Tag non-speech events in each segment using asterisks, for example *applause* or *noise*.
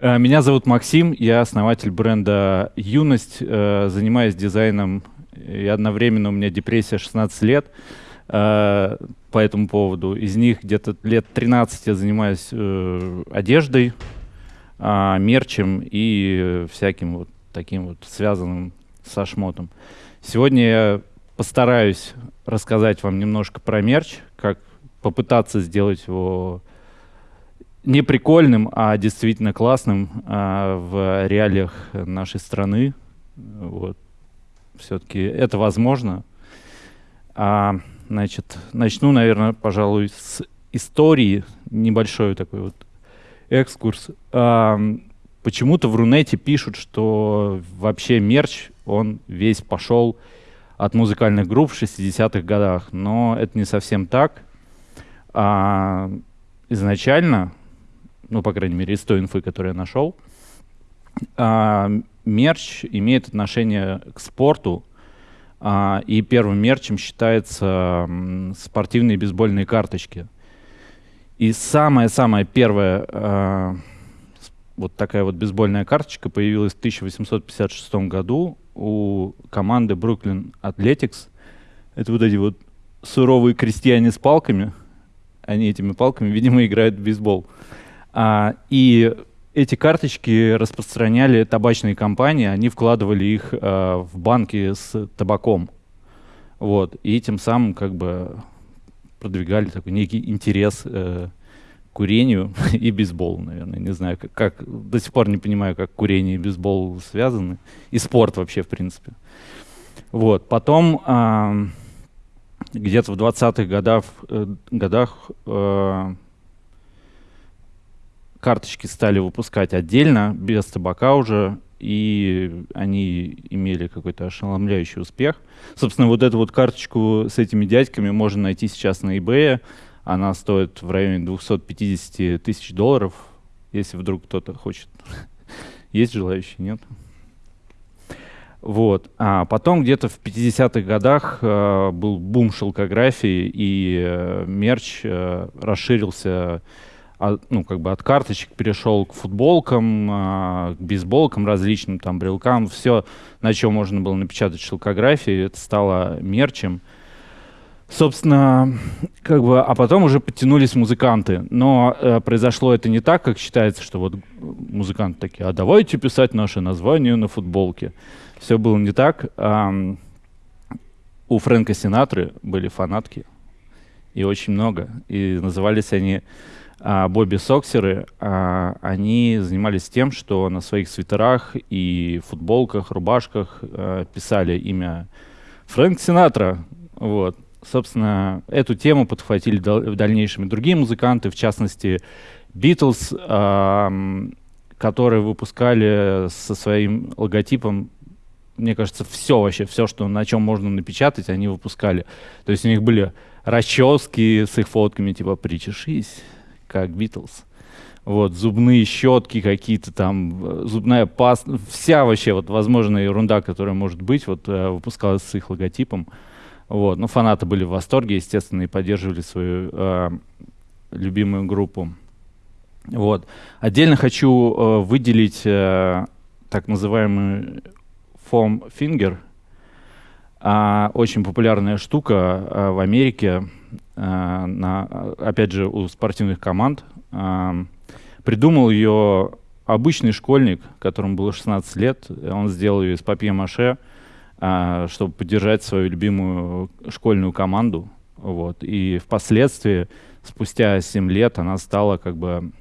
Э, меня зовут Максим, я основатель бренда «Юность», э, занимаюсь дизайном, и одновременно у меня депрессия 16 лет э, по этому поводу. Из них где-то лет 13 я занимаюсь одеждой, а, мерчем и всяким вот таким вот связанным со шмотом. Сегодня я постараюсь рассказать вам немножко про мерч, как попытаться сделать его не прикольным, а действительно классным а, в реалиях нашей страны. Вот. Все-таки это возможно. А, значит, начну, наверное, пожалуй, с истории. Небольшой такой вот экскурс. А, почему-то в Рунете пишут, что вообще мерч, он весь пошел от музыкальных групп в 60-х годах. Но это не совсем так. А, изначально ну, по крайней мере, из той инфы, которую я нашел, а, мерч имеет отношение к спорту, а, и первым мерчем считается спортивные бейсбольные карточки. И самая-самая первая а, вот такая вот бейсбольная карточка появилась в 1856 году у команды Brooklyn Athletics. Это вот эти вот суровые крестьяне с палками. Они этими палками, видимо, играют в бейсбол. И эти карточки распространяли табачные компании, они вкладывали их а, в банки с табаком. Вот, и тем самым как бы продвигали такой некий интерес э, курению *laughs* и бейсболу, наверное. Не знаю, как, как до сих пор не понимаю, как курение и бейсбол связаны. И спорт вообще, в принципе. Вот, потом э, где-то в 20-х годах, э, годах э, карточки стали выпускать отдельно, без табака уже, и они имели какой-то ошеломляющий успех. Собственно, вот эту вот карточку с этими дядьками можно найти сейчас на eBay. Она стоит в районе 250 тысяч долларов, если вдруг кто-то хочет. *laughs* Есть желающие, нет? Вот. А потом где-то в 50-х годах э, был бум шелкографии, и э, мерч э, расширился от, ну, как бы от карточек перешел к футболкам, а, к бейсболкам различным, там, брелкам, все, на чем можно было напечатать шелкографии, это стало мерчем. Собственно, как бы, а потом уже подтянулись музыканты. Но э, произошло это не так, как считается, что вот музыканты такие, а давайте писать наше название на футболке. Все было не так. Эм, у Фрэнка Синатры были фанатки, и очень много. И назывались они а, Бобби Соксеры, а, они занимались тем, что на своих свитерах и футболках, рубашках а, писали имя Фрэнк Синатра. Вот. Собственно, эту тему подхватили в дальнейшем и другие музыканты, в частности, Битлз, которые выпускали со своим логотипом мне кажется, все вообще, все, что на чем можно напечатать, они выпускали. То есть у них были расчески с их фотками, типа «Причешись», как Битлз. Вот, зубные щетки какие-то там, э, зубная паста, вся вообще вот возможная ерунда, которая может быть, вот э, выпускалась с их логотипом. Вот, ну, фанаты были в восторге, естественно, и поддерживали свою э, любимую группу. Вот. Отдельно хочу э, выделить э, так называемый foam finger, э, очень популярная штука э, в Америке, на, опять же, у спортивных команд. Э, придумал ее обычный школьник, которому было 16 лет. Он сделал ее из папье-маше, э, чтобы поддержать свою любимую школьную команду. Вот. И впоследствии, спустя 7 лет, она стала как бы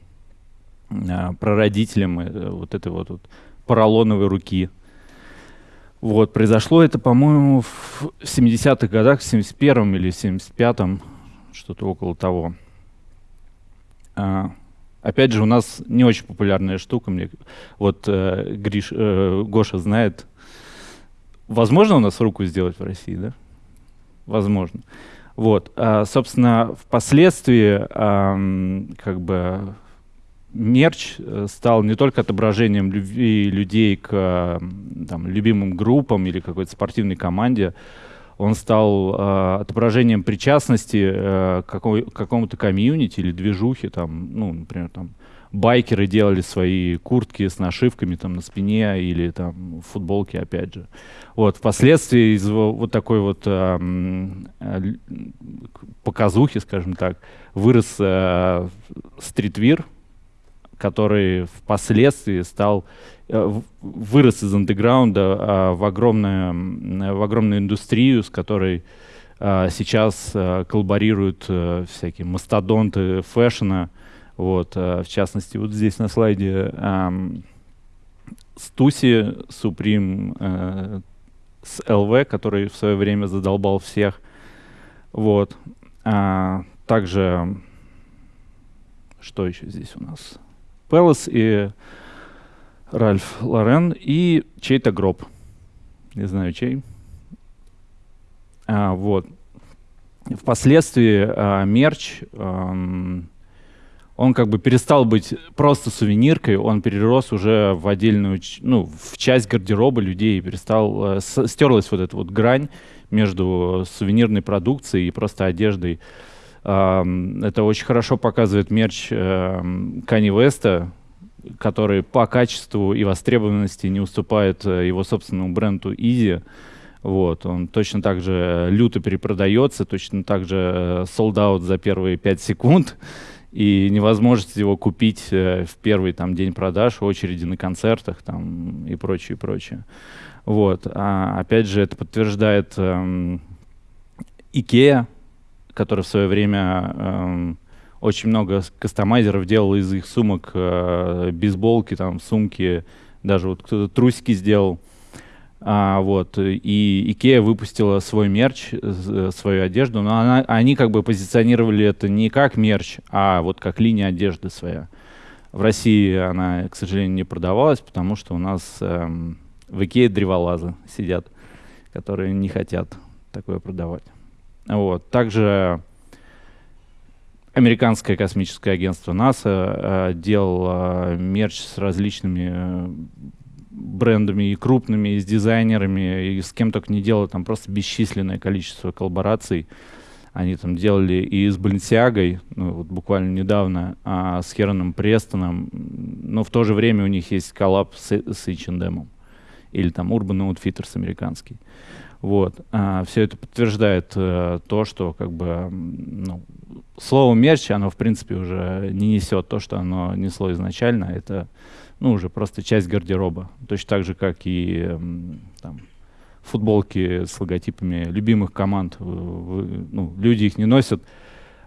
прародителем вот этой вот, вот поролоновой руки. Вот, произошло это, по-моему, в 70-х годах, в 71-м или 75-м что-то около того. А, опять же, у нас не очень популярная штука. Мне, вот э, Гриш, э, Гоша знает. Возможно у нас руку сделать в России, да? Возможно. Вот, а, собственно, впоследствии а, как бы мерч э, стал не только отображением любви людей к там, любимым группам или какой-то спортивной команде, он стал э, отображением причастности э, к какому-то комьюнити или движухе, там, ну, например, там, байкеры делали свои куртки с нашивками там на спине или там футболки, опять же. Вот, впоследствии из вот такой вот э, показухи, скажем так, вырос э, стритвир, который впоследствии стал э, вырос из андеграунда э, в, огромную, в огромную индустрию, с которой э, сейчас э, коллаборируют э, всякие мастодонты фэшена. Вот, в частности, вот здесь на слайде Стуси, э, с ЛВ, который в свое время задолбал всех. Вот. А, также, что еще здесь у нас? Пелос и Ральф Лорен и чей-то гроб. Не знаю чей. А, вот. Впоследствии а, мерч, а, он как бы перестал быть просто сувениркой, он перерос уже в отдельную, ну, в часть гардероба людей, перестал, а, стерлась вот эта вот грань между сувенирной продукцией и просто одеждой. Это очень хорошо показывает мерч Кани Веста, который по качеству и востребованности не уступает э, его собственному бренду Easy. Вот, он точно так же люто перепродается, точно так же sold э, out за первые 5 секунд, и невозможность его купить э, в первый там, день продаж, очереди на концертах там, и прочее, и прочее. Вот. А, опять же, это подтверждает эм, Ikea, который в свое время эм, очень много кастомайзеров делал из их сумок э, бейсболки, там, сумки, даже вот кто-то трусики сделал. А, вот, и Икея выпустила свой мерч, э, свою одежду, но она, они как бы позиционировали это не как мерч, а вот как линия одежды своя. В России она, к сожалению, не продавалась, потому что у нас эм, в Икее древолазы сидят, которые не хотят такое продавать. Вот. Также американское космическое агентство НАСА э, делало мерч с различными э, брендами и крупными, и с дизайнерами, и с кем только не делало, там просто бесчисленное количество коллабораций. Они там делали и с Balenciaga, ну, вот буквально недавно, а с Хероном Престоном, но в то же время у них есть коллаб с, с H&M или там Urban Outfitters американский. Вот. А, все это подтверждает а, то, что как бы ну, слово мерч, оно в принципе уже не несет то, что оно несло изначально. Это ну, уже просто часть гардероба. Точно так же, как и там, футболки с логотипами любимых команд. Ну, люди их не носят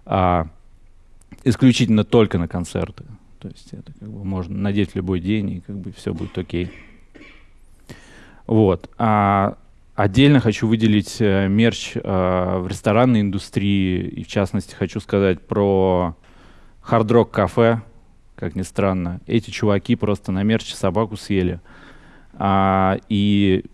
а исключительно только на концерты. То есть это как бы можно надеть любой день, и как бы все будет окей. Вот. А Отдельно хочу выделить э, мерч э, в ресторанной индустрии, и в частности хочу сказать про Hard Rock кафе, как ни странно. Эти чуваки просто на мерче собаку съели. А, и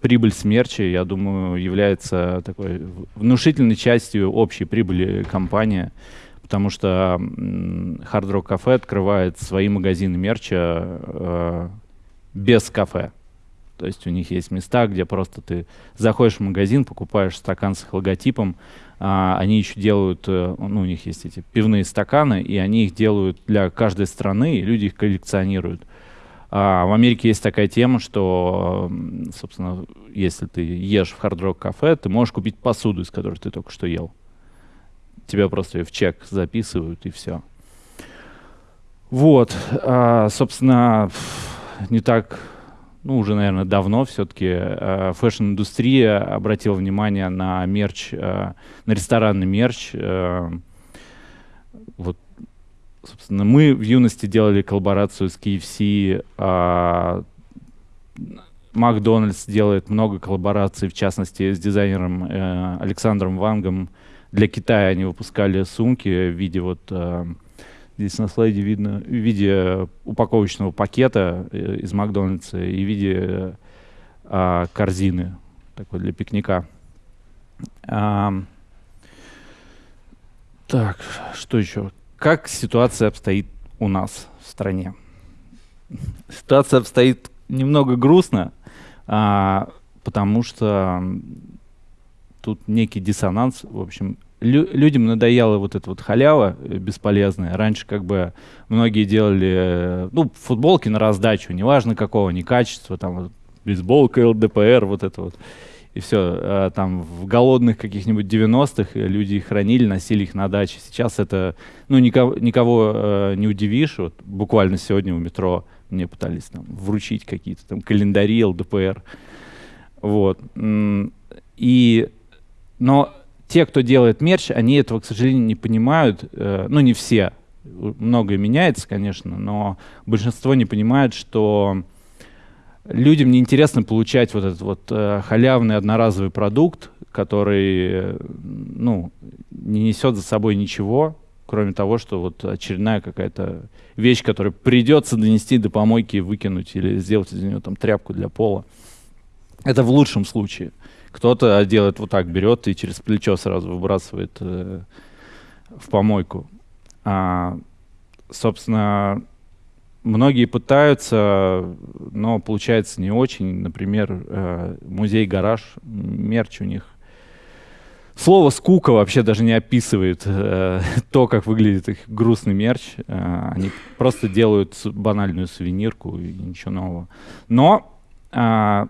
прибыль с мерча, я думаю, является такой внушительной частью общей прибыли компании, потому что Hard Rock кафе открывает свои магазины мерча э, без кафе. То есть у них есть места, где просто ты заходишь в магазин, покупаешь стакан с их логотипом, а, они еще делают, э, ну, у них есть эти пивные стаканы, и они их делают для каждой страны, и люди их коллекционируют. А в Америке есть такая тема, что, собственно, если ты ешь в Hard Rock Cafe, ты можешь купить посуду, из которой ты только что ел. Тебя просто в чек записывают, и все. Вот, а, собственно, не так ну, уже, наверное, давно все-таки э, fashion-индустрия обратила внимание на мерч, э, на ресторанный мерч. Э, вот, собственно, мы в юности делали коллаборацию с KFC, э, Макдональдс делает много коллабораций, в частности, с дизайнером Александром Вангом. Для Китая они выпускали сумки в виде вот... Здесь на слайде видно в виде упаковочного пакета э, из Макдональдса и в виде а, корзины такой для пикника. А, так, что еще? Как ситуация обстоит у нас в стране? Ситуация обстоит немного грустно, а, потому что тут некий диссонанс. В общем, лю людям надоела вот эта вот халява э, бесполезная. Раньше как бы многие делали, э, ну, футболки на раздачу, неважно какого, не качества, там, бейсболка, ЛДПР, вот это вот. И все, а, там в голодных каких-нибудь 90-х люди их хранили, носили их на даче. Сейчас это, ну, никого, никого э, не удивишь. Вот буквально сегодня у метро мне пытались там вручить какие-то там календари, ЛДПР. Вот. И, но те, кто делает мерч, они этого, к сожалению, не понимают. Э, ну, не все. Многое меняется, конечно, но большинство не понимает, что людям неинтересно получать вот этот вот э, халявный одноразовый продукт, который, ну, не несет за собой ничего, кроме того, что вот очередная какая-то вещь, которую придется донести до помойки и выкинуть или сделать из нее там тряпку для пола. Это в лучшем случае. Кто-то делает вот так, берет и через плечо сразу выбрасывает э, в помойку. А, собственно, многие пытаются, но получается не очень. Например, э, музей-гараж, мерч у них. Слово «скука» вообще даже не описывает э, *laughs* то, как выглядит их грустный мерч. Э, они просто делают банальную сувенирку и ничего нового. Но э,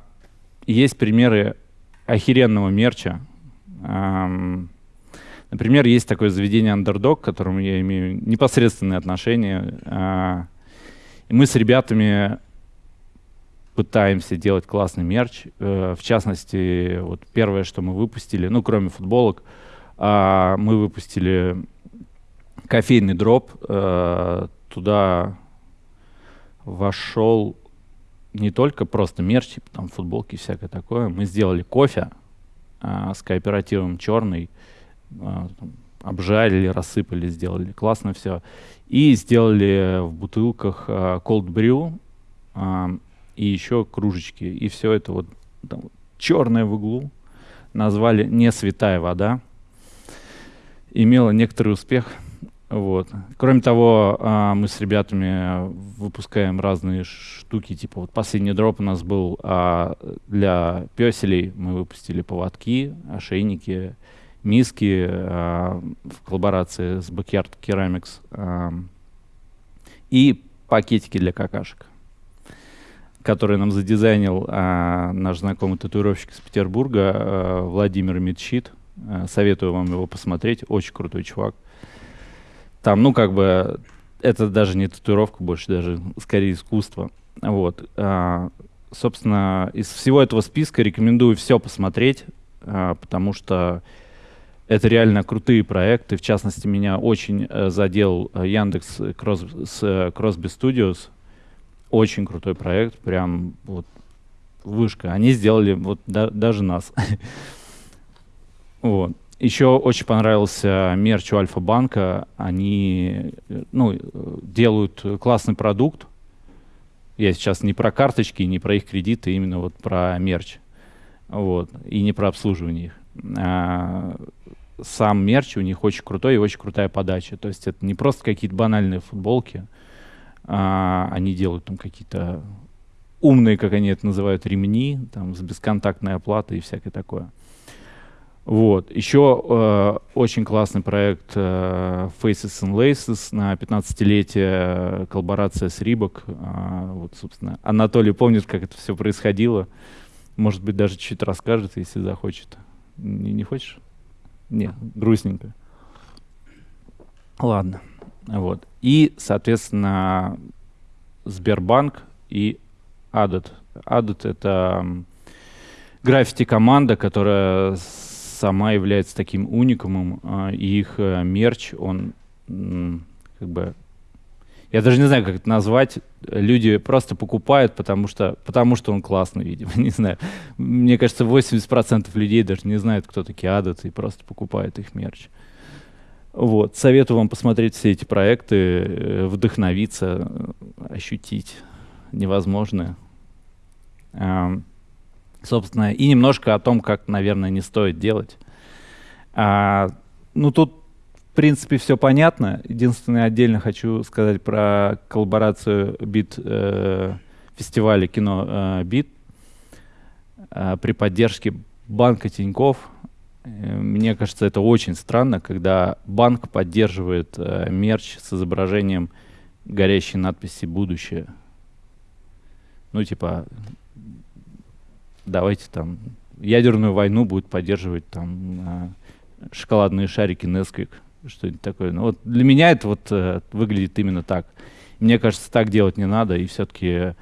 есть примеры охеренного мерча. Например, есть такое заведение Underdog, к которому я имею непосредственное отношение. Э, и мы с ребятами пытаемся делать классный мерч. Э, в частности, вот первое, что мы выпустили, ну, кроме футболок, э, мы выпустили кофейный дроп. Э, туда вошел не только просто мерч, типа там футболки и всякое такое. Мы сделали кофе э, с кооперативом черный, э, обжарили, рассыпали, сделали. Классно все. И сделали в бутылках э, cold brew э, и еще кружечки. И все это вот там, черное в углу. Назвали «Не святая вода». Имело некоторый успех. Вот. Кроме того, а, мы с ребятами выпускаем разные штуки, типа вот последний дроп у нас был а, для песелей, мы выпустили поводки, ошейники, миски а, в коллаборации с Backyard Ceramics и пакетики для какашек, которые нам задизайнил наш знакомый татуировщик из Петербурга Владимир Митщит. Советую вам его посмотреть, очень крутой чувак. Там, ну, как бы, это даже не татуировка, больше даже скорее искусство. Вот. А, собственно, из всего этого списка рекомендую все посмотреть, а, потому что это реально крутые проекты. В частности, меня очень э, задел э, Яндекс Кросс, с э, Crosby Studios. Очень крутой проект, прям вот вышка. Они сделали вот да, даже нас. *laughs* вот. Еще очень понравился мерч у Альфа-банка. Они ну, делают классный продукт. Я сейчас не про карточки, не про их кредиты, именно вот про мерч. Вот. И не про обслуживание их. А, сам мерч у них очень крутой и очень крутая подача. То есть это не просто какие-то банальные футболки. А, они делают там какие-то умные, как они это называют, ремни там, с бесконтактной оплатой и всякое такое. Вот. Еще э, очень классный проект э, Faces and Laces на 15-летие, э, коллаборация с Рибок. Э, вот, собственно, Анатолий помнит, как это все происходило. Может быть, даже чуть расскажет, если захочет. Не, не хочешь? Нет, грустненько. Ладно. Вот. И, соответственно, Сбербанк и Адот. Адот — это граффити-команда, которая сама является таким уникумом, э, и их э, мерч, он как бы я даже не знаю, как это назвать. Люди просто покупают, потому что, потому что он классный, видимо. *laughs* Не знаю. Мне кажется, 80% людей даже не знают, кто такие адаты, и просто покупают их мерч. Вот. Советую вам посмотреть все эти проекты, э, вдохновиться, ощутить невозможное. Собственно, и немножко о том, как, наверное, не стоит делать. А, ну, тут, в принципе, все понятно. Единственное, отдельно хочу сказать про коллаборацию бит э, фестиваля кино э, бит э, при поддержке банка Тиньков. Э, мне кажется, это очень странно, когда банк поддерживает э, мерч с изображением горящей надписи «Будущее». Ну, типа, давайте там ядерную войну будет поддерживать там э, шоколадные шарики Nesquik, что-нибудь такое. Ну, вот для меня это вот э, выглядит именно так. Мне кажется, так делать не надо, и все-таки,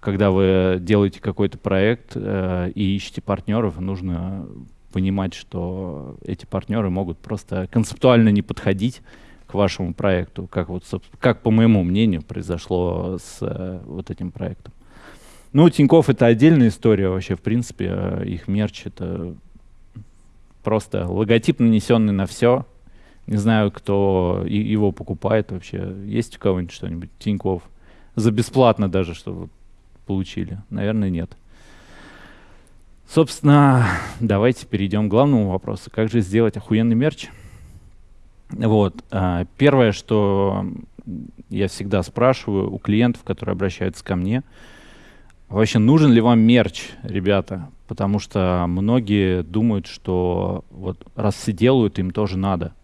когда вы делаете какой-то проект э, и ищете партнеров, нужно понимать, что эти партнеры могут просто концептуально не подходить к вашему проекту, как вот, как по моему мнению произошло с э, вот этим проектом. Ну, Тиньков это отдельная история вообще, в принципе, э, их мерч это просто логотип, нанесенный на все. Не знаю, кто его покупает вообще. Есть у кого-нибудь что-нибудь? Тиньков. За бесплатно даже, чтобы получили. Наверное, нет. Собственно, давайте перейдем к главному вопросу. Как же сделать охуенный мерч? Вот. А, первое, что я всегда спрашиваю у клиентов, которые обращаются ко мне, вообще нужен ли вам мерч, ребята? Потому что многие думают, что вот раз все делают, им тоже надо.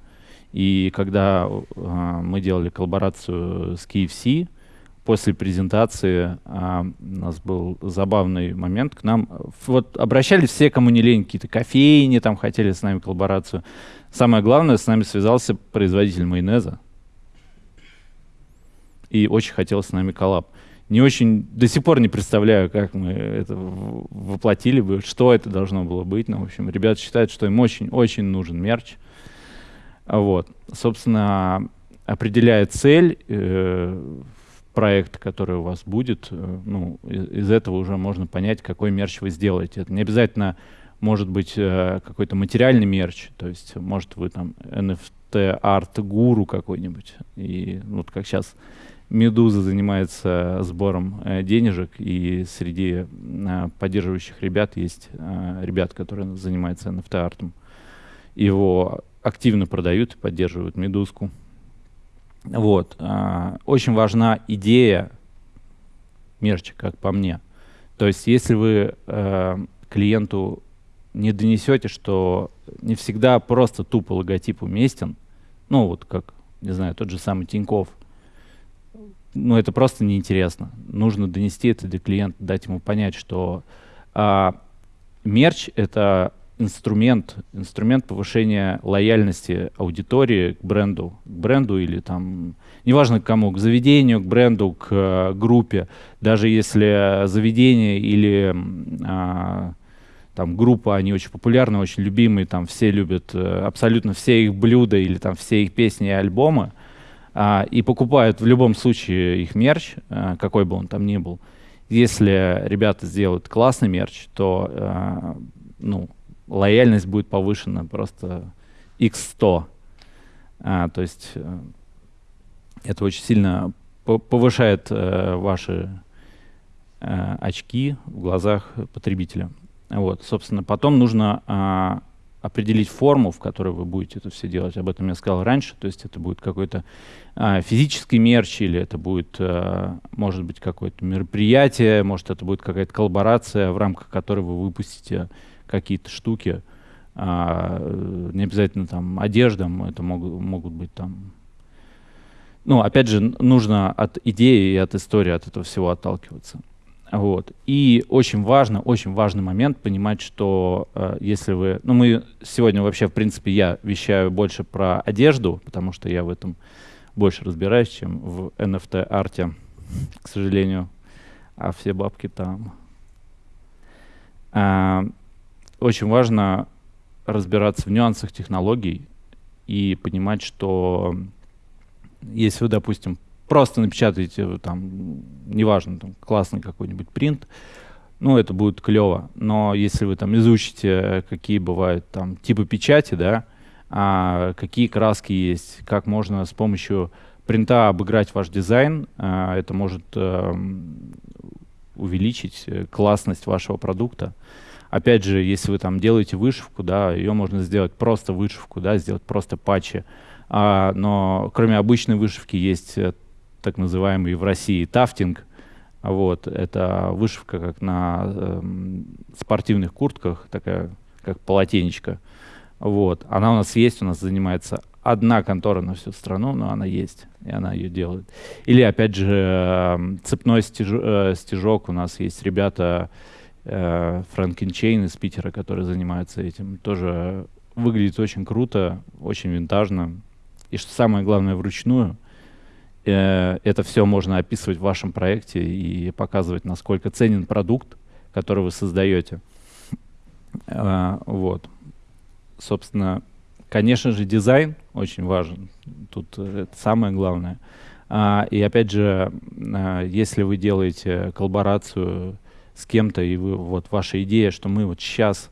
И когда э, мы делали коллаборацию с KFC, после презентации а, у нас был забавный момент. К нам вот обращались все, кому не лень, какие-то кофейни там хотели с нами коллаборацию. Самое главное, с нами связался производитель майонеза. И очень хотел с нами коллаб. Не очень, до сих пор не представляю, как мы это воплотили бы, что это должно было быть. Но, в общем, ребята считают, что им очень-очень нужен мерч. Вот. Собственно, определяя цель, э, проект, который у вас будет, э, ну, из, из этого уже можно понять, какой мерч вы сделаете. Это не обязательно может быть э, какой-то материальный мерч, то есть может вы там NFT арт-гуру какой-нибудь. И ну, вот как сейчас Медуза занимается сбором э, денежек, и среди э, поддерживающих ребят есть э, ребят, которые занимаются NFT-артом. Его активно продают и поддерживают Медузку. Вот. Очень важна идея мерча, как по мне. То есть если вы клиенту не донесете, что не всегда просто тупо логотип уместен, ну вот как, не знаю, тот же самый Тиньков, ну это просто неинтересно. Нужно донести это до клиента, дать ему понять, что э, мерч — это инструмент, инструмент повышения лояльности аудитории к бренду, к бренду или там, неважно к кому, к заведению, к бренду, к э, группе. Даже если заведение или э, там группа, они очень популярны, очень любимые, там все любят э, абсолютно все их блюда или там все их песни и альбомы, э, и покупают в любом случае их мерч, э, какой бы он там ни был. Если ребята сделают классный мерч, то э, ну, лояльность будет повышена просто x100. А, то есть э, это очень сильно повышает э, ваши э, очки в глазах потребителя. Вот, собственно, потом нужно э, определить форму, в которой вы будете это все делать. Об этом я сказал раньше. То есть это будет какой-то э, физический мерч, или это будет, э, может быть, какое-то мероприятие, может, это будет какая-то коллаборация, в рамках которой вы выпустите какие-то штуки, а, не обязательно там одежда, это могут, могут быть там... Ну, опять же, нужно от идеи и от истории от этого всего отталкиваться. Вот. И очень важно, очень важный момент понимать, что э, если вы... Ну, мы сегодня вообще, в принципе, я вещаю больше про одежду, потому что я в этом больше разбираюсь, чем в NFT-арте, к сожалению. А все бабки там. А, очень важно разбираться в нюансах технологий и понимать, что если вы, допустим, просто напечатаете там, неважно, там, классный какой-нибудь принт, ну, это будет клево. Но если вы там изучите, какие бывают там типы печати, да, а, какие краски есть, как можно с помощью принта обыграть ваш дизайн, а, это может а, увеличить э, классность вашего продукта. Опять же, если вы там делаете вышивку, да, ее можно сделать просто вышивку, да, сделать просто патчи. А, но кроме обычной вышивки есть э, так называемый в России тафтинг. Вот, это вышивка как на э, спортивных куртках, такая как полотенечко. Вот. Она у нас есть, у нас занимается одна контора на всю страну, но она есть, и она ее делает. Или, опять же, эм, цепной стяж, э, стежок. У нас есть ребята Франкенчейн из Питера, которые занимаются этим. Тоже выглядит очень круто, очень винтажно. И что самое главное, вручную. Э, это все можно описывать в вашем проекте и показывать, насколько ценен продукт, который вы создаете. Э, вот. Собственно, конечно же, дизайн очень важен. Тут это самое главное. А, и опять же, а, если вы делаете коллаборацию с кем-то, и вы, вот ваша идея, что мы вот сейчас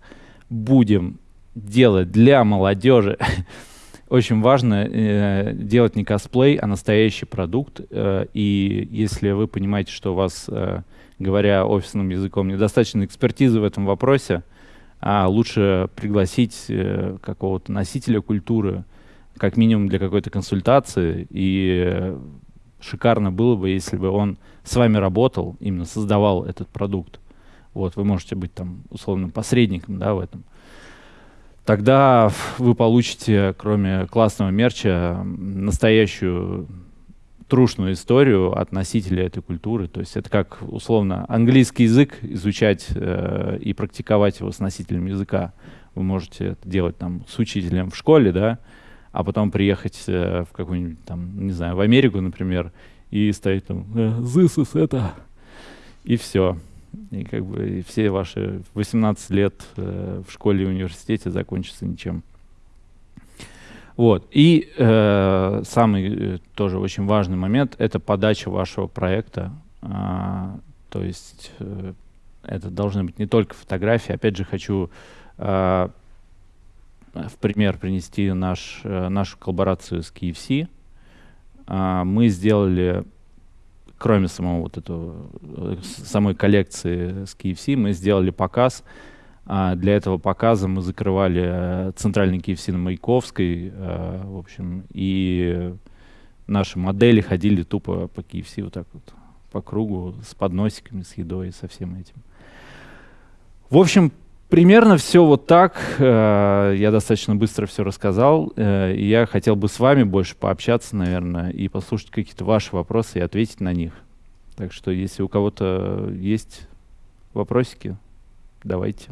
будем делать для молодежи, *laughs* очень важно э, делать не косплей, а настоящий продукт. Э, и если вы понимаете, что у вас, э, говоря офисным языком, недостаточно экспертизы в этом вопросе, а лучше пригласить э, какого-то носителя культуры, как минимум для какой-то консультации. И э, шикарно было бы, если бы он с вами работал, именно создавал этот продукт. Вот, вы можете быть там условным посредником да, в этом тогда вы получите, кроме классного мерча, настоящую трушную историю от носителя этой культуры. То есть это как, условно, английский язык изучать э, и практиковать его с носителем языка. Вы можете это делать там с учителем в школе, да, а потом приехать э, в какую-нибудь там, не знаю, в Америку, например, и стоять там э, «This is это», и все. И как бы и все ваши 18 лет э, в школе и университете закончатся ничем. Вот. И э, самый э, тоже очень важный момент — это подача вашего проекта. А, то есть э, это должны быть не только фотографии. Опять же, хочу э, в пример принести наш, э, нашу коллаборацию с KFC. Э, мы сделали кроме самого вот этого, э, самой коллекции с KFC, мы сделали показ. А для этого показа мы закрывали э, центральный KFC на Маяковской, э, в общем, и наши модели ходили тупо по KFC вот так вот по кругу с подносиками, с едой, со всем этим. В общем, Примерно все вот так. Э, я достаточно быстро все рассказал. Э, я хотел бы с вами больше пообщаться, наверное, и послушать какие-то ваши вопросы и ответить на них. Так что, если у кого-то есть вопросики, давайте.